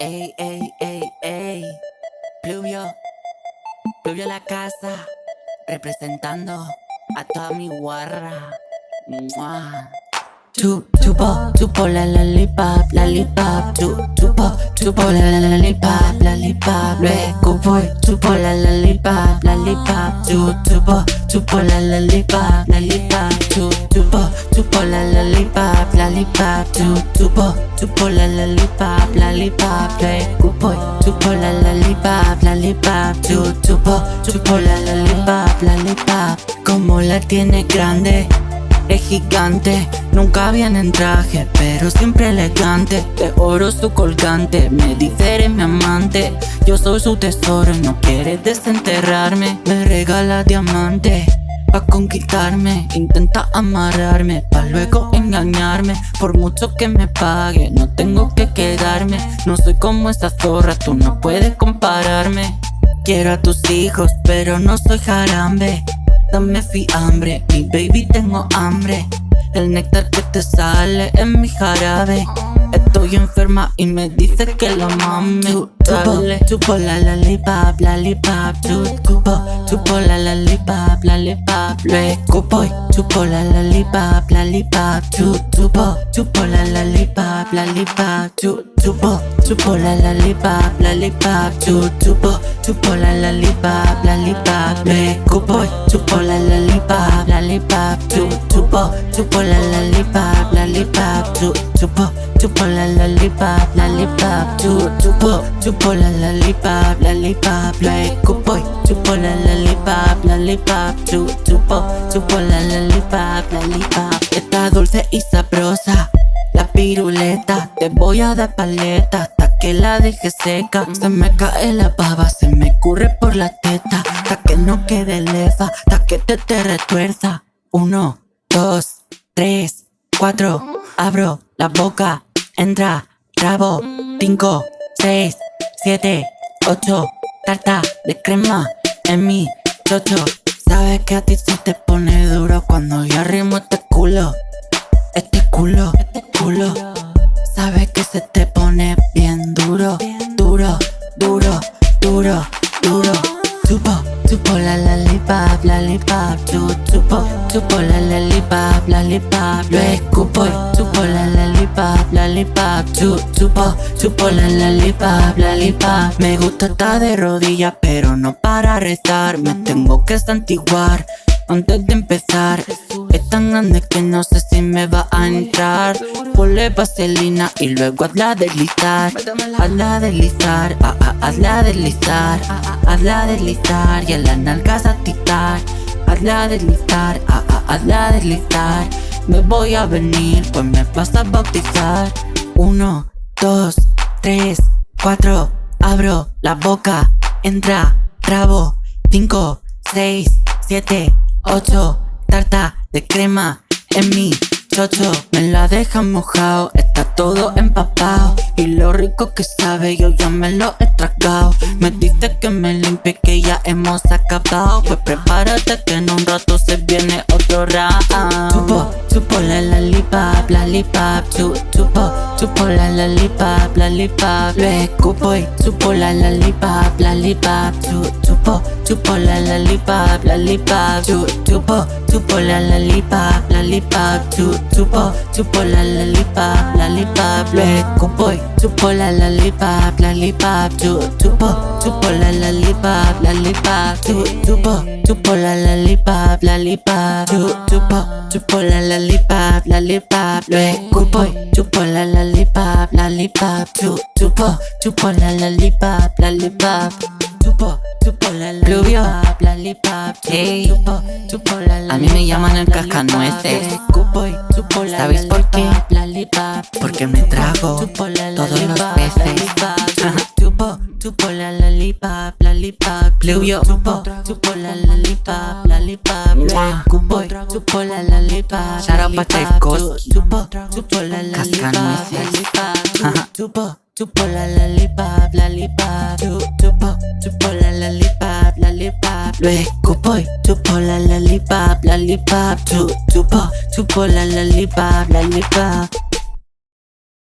Ey, ey, ey, ey. Pluvio. Pluvio la casa. Representando a toda mi guarra. Mua. Chu, chupo, chupo la lollipop, lollipop, chu, chupo, chupo la lo escupo y chupo la lollipop, lollipop, chu, chupo, chupo la lollipop, lollipop, chu, chupo, chupo la lollipop, lollipop, chu, chupo, chupo la lollipop, lollipop, lo escupo y chupo la lollipop, lollipop, chu, chupo, chupo la lollipop, lollipop, como la tiene grande es gigante. Nunca viene en traje, pero siempre elegante. De oro su colgante, me dice eres mi amante. Yo soy su tesoro y no quiere desenterrarme. Me regala diamante Pa' conquistarme, intenta amarrarme Pa' luego engañarme. Por mucho que me pague, no tengo que quedarme. No soy como esa zorra, tú no puedes compararme. Quiero a tus hijos, pero no soy jarambe dame fiambre Mi baby tengo hambre. El néctar que te sale en mi jarabe Estoy enferma y me dice que lo mame Dale Chupo la lollipop, lollipop Chupo, chupo la lollipop, lollipop Lo escupo y chupo la lollipop, lollipop Chupo, chupo la lollipop, lollipop Chupo, chupo la lollipop, lollipop Chupo, chupo la lollipop, lollipop Lo escupo y chupo la lollipop, lollipop Chupo, chupo la lollipop, lollipop Chupo, chupo la lollipop, lollipop Chupo, chupo la lollipop, lollipop Lo escupo y chupo la lollipop, lollipop Chupo, chupo la lollipop, lollipop. Está dulce y sabrosa la piruleta, te voy a dar paleta hasta que la deje seca. Se me cae la baba, se me curre por la teta Hasta que no quede leva, hasta que te te retuerza. Uno, dos, tres, cuatro Abro la boca, entra, rabo Cinco, seis, siete, ocho Tarta de crema en mi chocho. Sabes que a ti se te pone duro cuando yo arrimo este culo Este culo, este culo. Sabes que se te pone bien duro Duro, duro, duro, duro. Chupo, chupo la lollipop, lollipop Chu, chupo, chupo la lollipop, lollipop Lo escupo. Y chupo la lollipop, lollipop Chu, chupo, chupo la lollipop, lollipop. Me gusta estar de rodillas pero no para rezar Me tengo que santiguar antes de empezar. Es tan grande que no sé si me va a entrar. Ponle vaselina y luego hazla deslizar. Hazla deslizar, ah, ah, hazla deslizar. Hazla deslizar y a las nalgas a titar Hazla deslizar, ah, ah, hazla deslizar Me voy a venir, pues me vas a bautizar. Uno, dos, tres, cuatro Abro la boca, entra, trabo Cinco, seis, siete 8 Tarta de crema en mi chocho. Me la dejan mojado, está todo empapado Y lo rico que sabe yo ya me lo he tragado Me dice que me limpie que ya hemos acabado Pues prepárate que en un rato se viene otro round. Chupo, chupo la lollipop, lollipop Chu, chupo, chupo la lollipop, lollipop Lo escupo y chupo la lollipop, lollipop Chu, chupo, chupo la lollipop, lollipop Chu, chupo, chupo la lollipop, lollipop Chu, chupo, chupo la lollipop, lollipop Lo escupo y chupo la lollipop, lollipop Chu, chupo, la lollipop, lollipop Chu, chupo, chupo la lollipop, lollipop Chu, chupo, chupo la lollipop, lollipop Lo escupo chupo la lollipop, lollipop Chu, chupo, chupo la lollipop, lollipop Chupo, lollipop A mí me llaman el cascanueces. ¿Sabéis por qué? Porque me trago todos los peces. Chupo, la lollipop, lollipop Pluvio. Chupo, chupo la lollipop, lollipop Mua. Chupo, la lollipop, Shout out pa' lollipop. Tchaikovsky. Chupo, chupo la lollipop, lollipop. Chupo, chupo la lollipop, lollipop Chu- Chupo, chupo la lollipop, lollipop Lo escupo y chupo la lollipop, lollipop Chu- Chupo, chupo la lollipop, lollipop